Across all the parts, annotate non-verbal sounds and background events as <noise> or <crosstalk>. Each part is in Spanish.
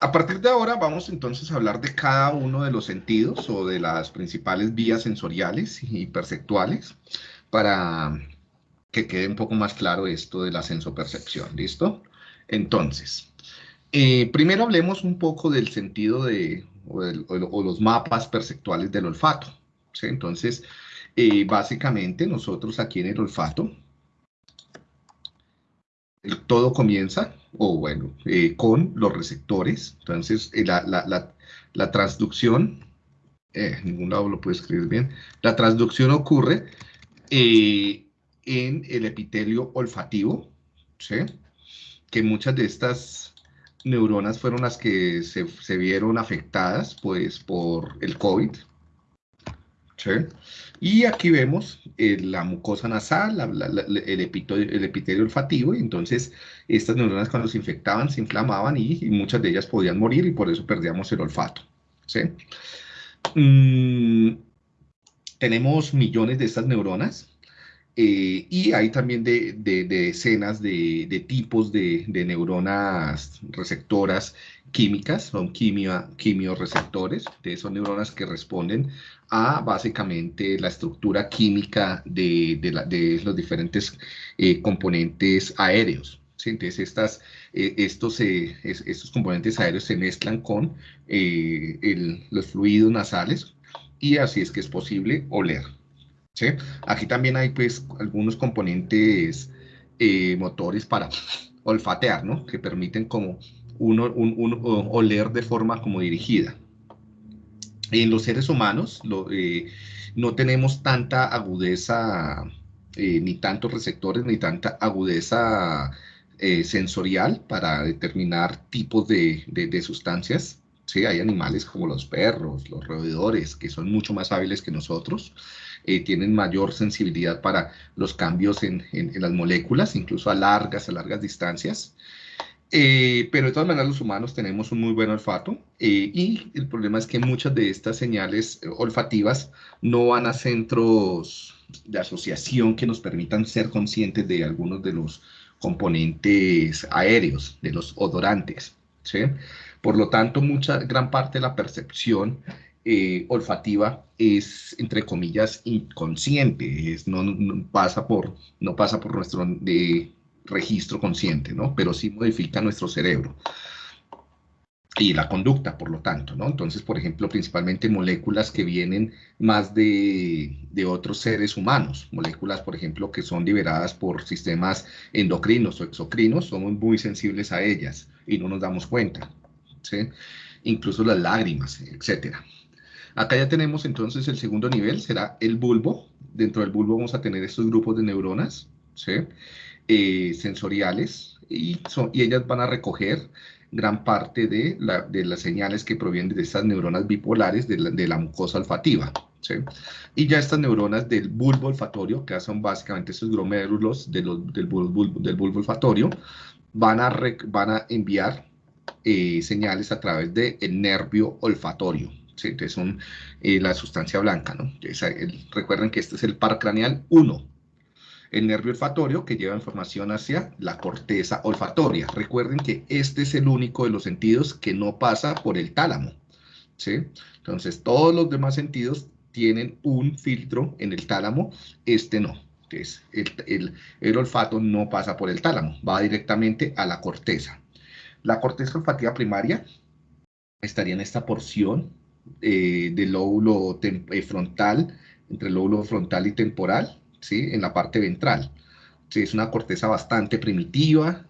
A partir de ahora vamos entonces a hablar de cada uno de los sentidos o de las principales vías sensoriales y perceptuales para que quede un poco más claro esto de la sensopercepción, ¿listo? Entonces, eh, primero hablemos un poco del sentido de, o, los mapas perceptuales del olfato. Entonces, eh, básicamente nosotros aquí en el olfato, todo comienza, o bueno, eh, con los receptores, entonces la, la, transducción, ningún lado lo puede escribir bien, la transducción ocurre en el epitelio olfativo, ¿sí? que muchas de estas neuronas fueron las que se, vieron afectadas pues, por el COVID. ¿sí? Y aquí vemos eh, la mucosa nasal, el, epitelio, olfativo, y entonces estas neuronas cuando se infectaban se inflamaban y, muchas de ellas podían morir y por eso perdíamos el olfato. Mm, tenemos millones de estas neuronas, eh, y hay también de, de, decenas de, tipos de, neuronas receptoras químicas, son quimio, quimioreceptores, son neuronas que responden a básicamente la estructura química de, los diferentes eh, componentes aéreos. Entonces, estas, eh, estos, estos componentes aéreos se mezclan con los fluidos nasales y así es que es posible oler. ¿sí? Aquí también hay pues algunos componentes eh, motores para olfatear, ¿no? Que permiten como uno, oler de forma como dirigida. En los seres humanos eh, no tenemos tanta agudeza, eh, ni tantos receptores, ni tanta agudeza sensorial para determinar tipos de, sustancias. Sí, hay animales como los perros, los roedores, que son mucho más hábiles que nosotros. Eh, tienen mayor sensibilidad para los cambios en, las moléculas, incluso a largas, a largas distancias. Eh, pero de todas maneras los humanos tenemos un muy buen olfato eh, y el problema es que muchas de estas señales olfativas no van a centros de asociación que nos permitan ser conscientes de algunos de los componentes aéreos, de los odorantes. ¿sí? Por lo tanto, mucha, gran parte de la percepción eh, olfativa es, entre comillas, inconsciente, es, no, pasa por, no pasa por nuestro registro consciente, ¿no? Pero sí modifica nuestro cerebro y la conducta, por lo tanto, ¿no? Entonces, por ejemplo, principalmente moléculas que vienen más de, otros seres humanos, moléculas, por ejemplo, que son liberadas por sistemas endocrinos o exocrinos, somos muy sensibles a ellas y no nos damos cuenta, ¿sí? Incluso las lágrimas, etcétera. Acá ya tenemos entonces el segundo nivel, será el bulbo. Dentro del bulbo vamos a tener estos grupos de neuronas eh, sensoriales y, y, ellas van a recoger gran parte de, las señales que provienen de estas neuronas bipolares de la, mucosa olfativa. Y ya estas neuronas del bulbo olfatorio, que son básicamente estos glomérulos del, bulbo, olfatorio, van a, enviar eh, señales a través del nervio olfatorio. ¿sí? Entonces son eh, la sustancia blanca, ¿no? recuerden que este es el par craneal 1. El nervio olfatorio que lleva información hacia la corteza olfatoria. Recuerden que este es el único de los sentidos que no pasa por el tálamo, ¿sí? Entonces todos los demás sentidos tienen un filtro en el tálamo, este no. Entonces el, el olfato no pasa por el tálamo, va directamente a la corteza. La corteza olfativa primaria estaría en esta porción eh, del lóbulo eh, frontal, entre el lóbulo frontal y temporal, ¿sí? en la parte ventral. ¿sí? Es una corteza bastante primitiva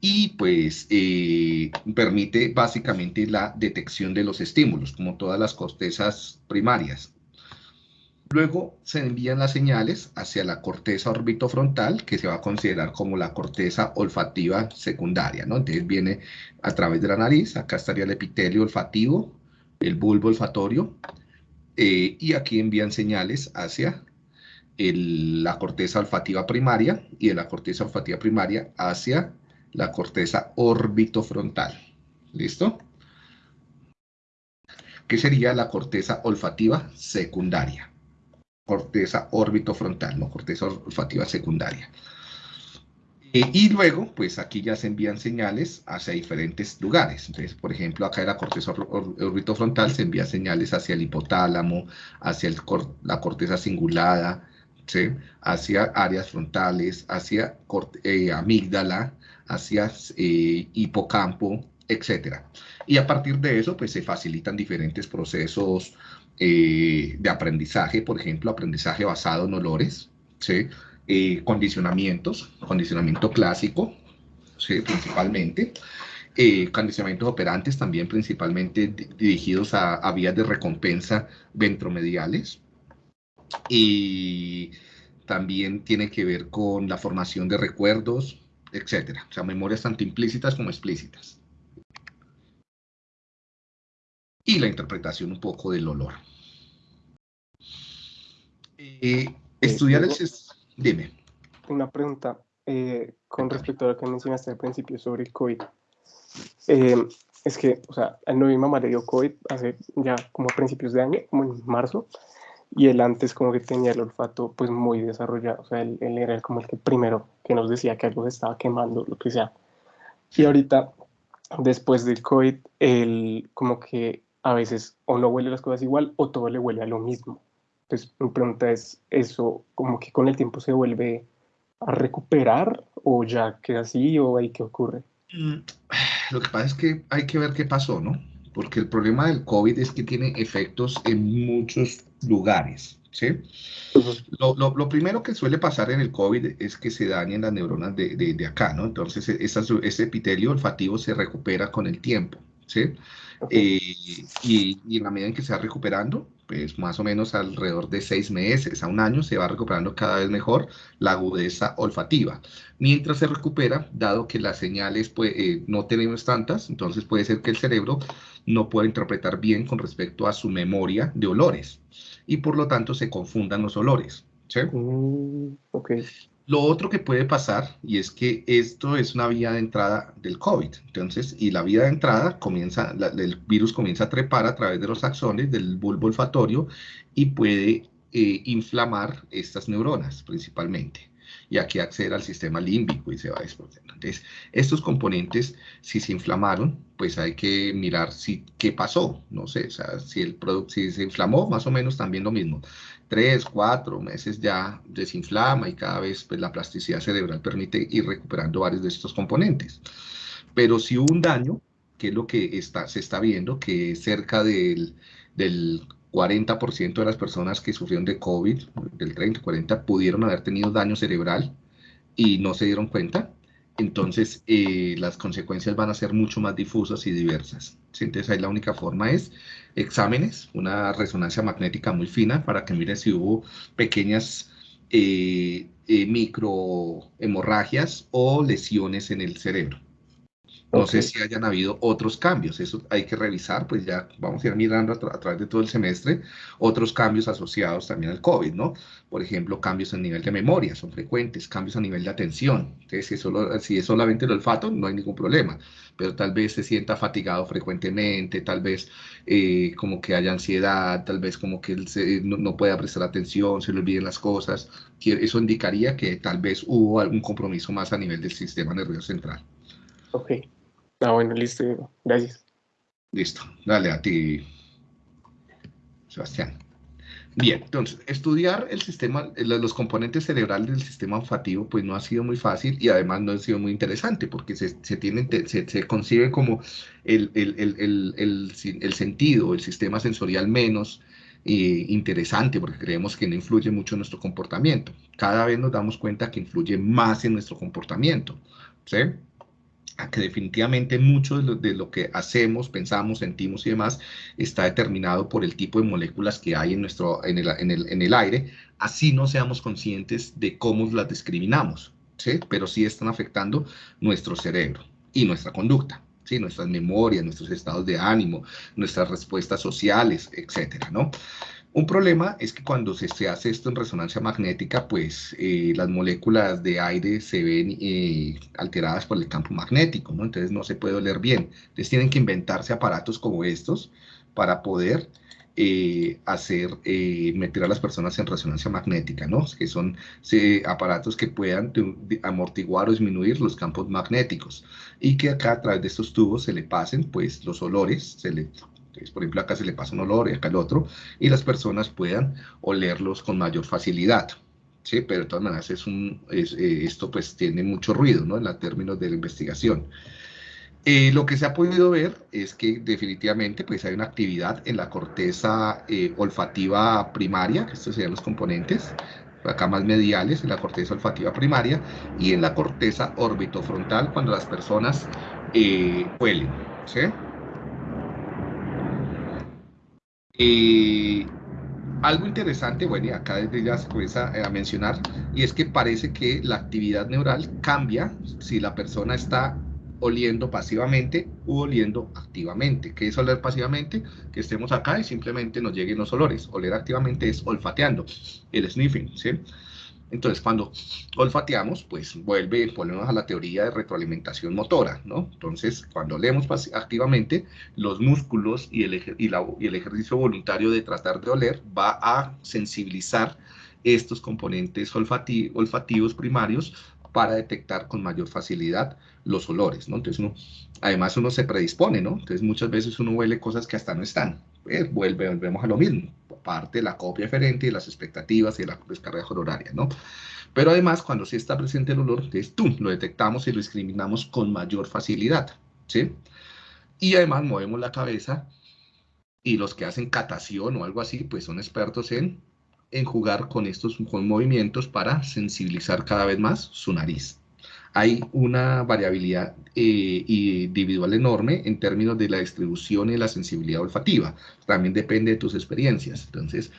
y pues eh, permite básicamente la detección de los estímulos, como todas las cortezas primarias. Luego se envían las señales hacia la corteza orbitofrontal, que se va a considerar como la corteza olfativa secundaria, ¿no? Entonces viene a través de la nariz, acá estaría el epitelio olfativo, el bulbo olfatorio, eh, y aquí envían señales hacia la corteza olfativa primaria y de la corteza olfativa primaria hacia la corteza orbitofrontal. ¿Listo? ¿Qué sería la corteza olfativa secundaria? Corteza orbitofrontal, no corteza olfativa secundaria. Eh, y luego, pues aquí ya se envían señales hacia diferentes lugares. Entonces, por ejemplo, acá en la corteza orbitofrontal se envía señales hacia el hipotálamo, hacia la corteza cingulada, hacia áreas frontales, hacia eh, amígdala, hacia eh, hipocampo, etc. Y a partir de eso, pues se facilitan diferentes procesos de aprendizaje, por ejemplo, aprendizaje basado en olores, ¿sí? Eh, condicionamientos, condicionamiento clásico, ¿sí? principalmente, eh, condicionamientos operantes también principalmente dirigidos a, vías de recompensa ventromediales, y también tiene que ver con la formación de recuerdos, etcétera, o sea, memorias tanto implícitas como explícitas. Y la interpretación un poco del olor. Eh, estudiar el Dime. Una pregunta eh, con respecto a lo que mencionaste al principio sobre el COVID. Eh, es que, o sea, a mi mamá le dio COVID hace ya como a principios de año, como en marzo, y él antes como que tenía el olfato pues muy desarrollado, o sea, él, era como el que primero que nos decía que algo se estaba quemando, lo que sea. Y ahorita, después del COVID, él como que a veces o no huele las cosas igual o todo le huele a lo mismo. Entonces, mi pregunta es, ¿eso como que con el tiempo se vuelve a recuperar o ya queda así o ahí qué ocurre? Mm, <sighs> lo que pasa es que hay que ver qué pasó, ¿no? Porque el problema del COVID es que tiene efectos en muchos lugares, ¿sí? lo, lo, lo, primero que suele pasar en el COVID es que se dañen las neuronas de, de, de acá, ¿no? Entonces, e, ese epitelio olfativo se recupera con el tiempo, ¿sí? Eh, y, y, en la medida en que se va recuperando, pues más o menos alrededor de seis meses a un año se va recuperando cada vez mejor la agudeza olfativa. Mientras se recupera, dado que las señales pues, eh, no tenemos tantas, entonces puede ser que el cerebro no pueda interpretar bien con respecto a su memoria de olores y por lo tanto se confundan los olores. ¿sí? Mm, okay. Lo otro que puede pasar, y es que esto es una vía de entrada del COVID, entonces, y la vía de entrada comienza, el virus comienza a trepar a través de los axones del bulbo olfatorio y puede eh, inflamar estas neuronas principalmente y aquí acceder al sistema límbico y se va desprendiendo. Entonces, estos componentes, si se inflamaron, pues hay que mirar si, qué pasó, no sé, o sea, si el producto, si se inflamó, más o menos también lo mismo. Tres, cuatro meses ya desinflama y cada vez pues, la plasticidad cerebral permite ir recuperando varios de estos componentes. Pero si hubo un daño, que es lo que está, se está viendo, que cerca del, del 40% de las personas que sufrieron de COVID, del 30, 40, pudieron haber tenido daño cerebral y no se dieron cuenta. Entonces, eh, las consecuencias van a ser mucho más difusas y diversas. Entonces, ahí la única forma es exámenes, una resonancia magnética muy fina para que mire si hubo pequeñas eh, eh, microhemorragias o lesiones en el cerebro. No sé si hayan habido otros cambios, eso hay que revisar, pues ya vamos a ir mirando a, través de todo el semestre otros cambios asociados también al COVID, ¿no? Por ejemplo, cambios a nivel de memoria, son frecuentes, cambios a nivel de atención. Entonces, si es, solo, si es solamente el olfato, no hay ningún problema, pero tal vez se sienta fatigado frecuentemente, tal vez eh, como que haya ansiedad, tal vez como que él no, no, pueda prestar atención, se le olviden las cosas. Eso indicaría que tal vez hubo algún compromiso más a nivel del sistema nervioso central. Ok. Ah, bueno, listo, gracias. Listo, dale a ti, Sebastián. Bien, entonces, estudiar el sistema, los componentes cerebrales del sistema olfativo, pues no ha sido muy fácil y además no ha sido muy interesante porque se, se, se, se concibe como el, el, el, el, sentido, el sistema sensorial menos eh, interesante porque creemos que no influye mucho en nuestro comportamiento. Cada vez nos damos cuenta que influye más en nuestro comportamiento. ¿sí? Que definitivamente mucho de lo, que hacemos, pensamos, sentimos y demás está determinado por el tipo de moléculas que hay en, nuestro, en, el, en, el, en el aire, así no seamos conscientes de cómo las discriminamos, ¿sí? pero sí están afectando nuestro cerebro y nuestra conducta. ¿sí? nuestras memorias, nuestros estados de ánimo, nuestras respuestas sociales, etcétera, ¿no? Un problema es que cuando se, hace esto en resonancia magnética, pues eh, las moléculas de aire se ven eh, alteradas por el campo magnético, ¿no? Entonces no se puede oler bien. Entonces tienen que inventarse aparatos como estos para poder eh, hacer, meter a las personas en resonancia magnética, ¿no? Que son aparatos que puedan amortiguar o disminuir los campos magnéticos y que acá a través de estos tubos se le pasen, pues, los olores, se le por ejemplo, acá se le pasa un olor y acá el otro, y las personas puedan olerlos con mayor facilidad. ¿sí? Pero de todas maneras es un, eh, esto pues tiene mucho ruido ¿no? en los términos de la investigación. Eh, lo que se ha podido ver es que definitivamente pues hay una actividad en la corteza eh, olfativa primaria, que estos serían los componentes, acá más mediales, en la corteza olfativa primaria, y en la corteza orbitofrontal cuando las personas huelen. ¿sí? Eh, algo interesante, bueno, y acá desde ya se comienza a mencionar, y es que parece que la actividad neural cambia si la persona está oliendo pasivamente u oliendo activamente. ¿Qué es oler pasivamente? Que estemos acá y simplemente nos lleguen los olores. Oler activamente es olfateando, el sniffing, ¿sí? Entonces, cuando olfateamos, pues vuelve, volvemos a la teoría de retroalimentación motora, ¿no? Entonces, cuando leemos activamente, los músculos y el, ejercicio voluntario de tratar de oler va a sensibilizar estos componentes olfativos primarios para detectar con mayor facilidad los olores, ¿no? Entonces, uno, además uno se predispone, ¿no? Entonces, muchas veces uno huele cosas que hasta no están. Pues, vuelve, volvemos a lo mismo parte la copia diferente y las expectativas y la descarga horaria, ¿no? Pero además, cuando sí está presente el olor, entonces tú lo detectamos y lo discriminamos con mayor facilidad, ¿sí? Y además movemos la cabeza y los que hacen catación o algo así, pues son expertos en, en jugar con estos con movimientos para sensibilizar cada vez más su nariz hay una variabilidad eh, individual enorme en términos de la distribución y la sensibilidad olfativa. También depende de tus experiencias. Entonces,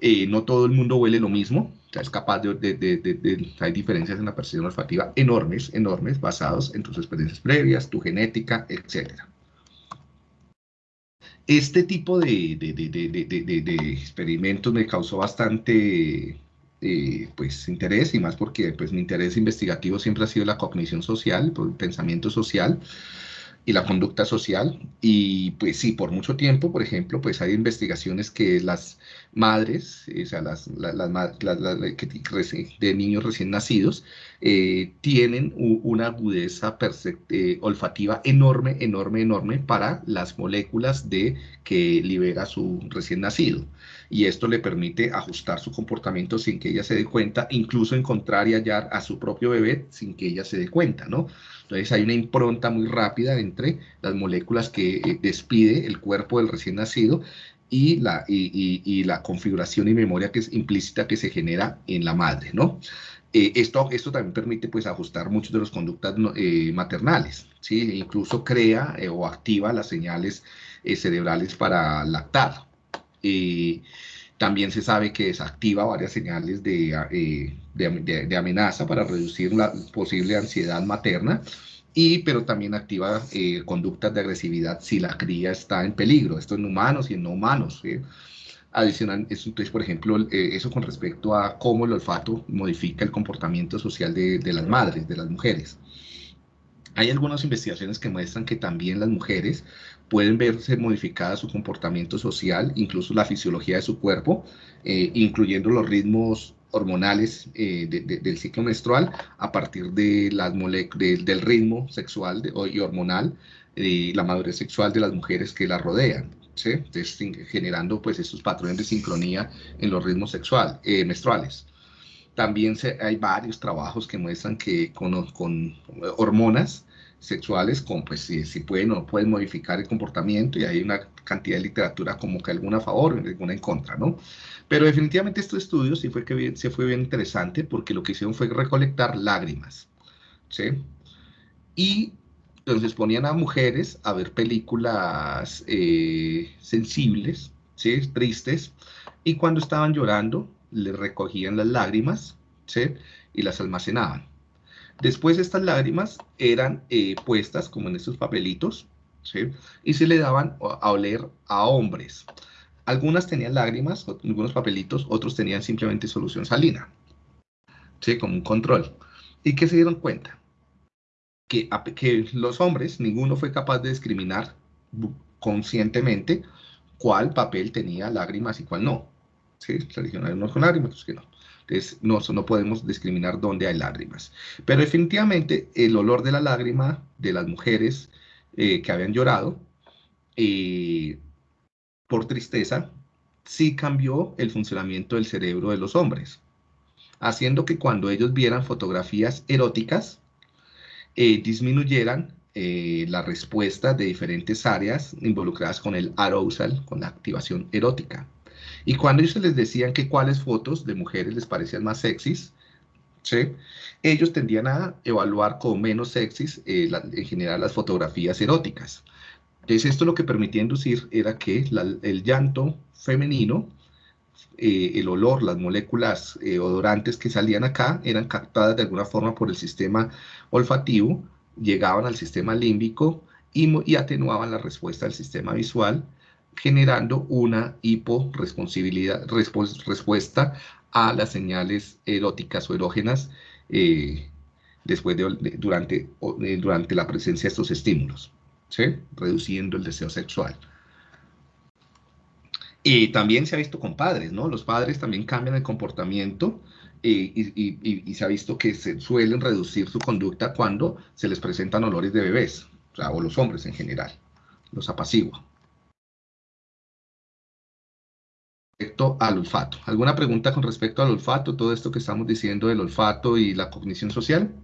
eh, no todo el mundo huele lo mismo. es capaz de, Hay diferencias en la percepción olfativa enormes, enormes, basados en tus experiencias previas, tu genética, etc. Este tipo de, experimentos me causó bastante eh, pues interés y más porque pues mi interés investigativo siempre ha sido la cognición social, el pensamiento social y la conducta social y pues sí, por mucho tiempo, por ejemplo, pues hay investigaciones que las madres, o sea, las, las, las, de niños recién nacidos, eh, tienen una agudeza eh, olfativa enorme, enorme, enorme para las moléculas de que libera su recién nacido. Y esto le permite ajustar su comportamiento sin que ella se dé cuenta, incluso encontrar y hallar a su propio bebé sin que ella se dé cuenta, ¿no? Entonces hay una impronta muy rápida entre las moléculas que eh, despide el cuerpo del recién nacido y la, configuración y memoria que es implícita que se genera en la madre, ¿no? Eh, esto, esto también permite pues ajustar muchas de las conductas eh, maternales, ¿sí? incluso crea o activa las señales cerebrales para lactar. También se sabe que desactiva varias señales de, de, de amenaza para reducir la posible ansiedad materna y pero también activa eh, conductas de agresividad si la cría está en peligro, esto en humanos y en no humanos. Adicional, eso, entonces, por ejemplo, eh, eso con respecto a cómo el olfato modifica el comportamiento social de, de, las madres, de las mujeres. Hay algunas investigaciones que muestran que también las mujeres pueden verse modificada su comportamiento social, incluso la fisiología de su cuerpo, eh, incluyendo los ritmos hormonales eh, del ciclo menstrual a partir de las del ritmo sexual y hormonal y la madurez sexual de las mujeres que la rodean, generando pues estos patrones de sincronía en los ritmos sexual, eh, menstruales. También se, hay varios trabajos que muestran que con, con hormonas sexuales, con, pues si, si, pueden o no pueden modificar el comportamiento y hay una cantidad de literatura como que alguna a favor alguna en contra, ¿no? Pero definitivamente estos estudios sí fue, que se fue bien interesante porque lo que hicieron fue recolectar lágrimas, ¿sí? Y entonces ponían a mujeres a ver películas eh, sensibles, ¿sí? Tristes, y cuando estaban llorando, les recogían las lágrimas. Y las almacenaban. Después estas lágrimas eran eh, puestas como en estos papelitos. Y se le daban a oler a hombres Algunas tenían lágrimas, algunos papelitos, otros tenían simplemente solución salina, ¿sí? Como un control. ¿Y qué se dieron cuenta? Que, que los hombres, ninguno fue capaz de discriminar conscientemente cuál papel tenía lágrimas y cuál no. ¿Sí? Religionarios unos con lágrimas, otros que no. Entonces, no, no podemos discriminar dónde hay lágrimas. Pero definitivamente el olor de la lágrima de las mujeres eh, que habían llorado eh, por tristeza sí cambió el funcionamiento del cerebro de los hombres, haciendo que cuando ellos vieran fotografías eróticas, eh, disminuyeran la respuesta de diferentes áreas involucradas con el arousal, con la activación erótica. Y cuando ellos les decían que cuáles fotos de mujeres les parecían más sexys, ¿sí? ellos tendían a evaluar como menos sexys eh, en general las fotografías eróticas. Entonces esto lo que permitía inducir era que el llanto femenino, eh, el olor, las moléculas eh, odorantes que salían acá eran captadas de alguna forma por el sistema olfativo, llegaban al sistema límbico y, y atenuaban la respuesta del sistema visual generando una hiporesponsabilidad, respuesta a las señales eróticas o erógenas eh, después de, durante, durante la presencia de estos estímulos, ¿sí? reduciendo el deseo sexual. Y también se ha visto con padres, ¿no? Los padres también cambian el comportamiento eh, y, se ha visto que se suelen reducir su conducta cuando se les presentan olores de bebés, o, o los hombres en general, los apaciguan. Al olfato. ¿Alguna pregunta con respecto al olfato? Todo esto que estamos diciendo del olfato y la cognición social.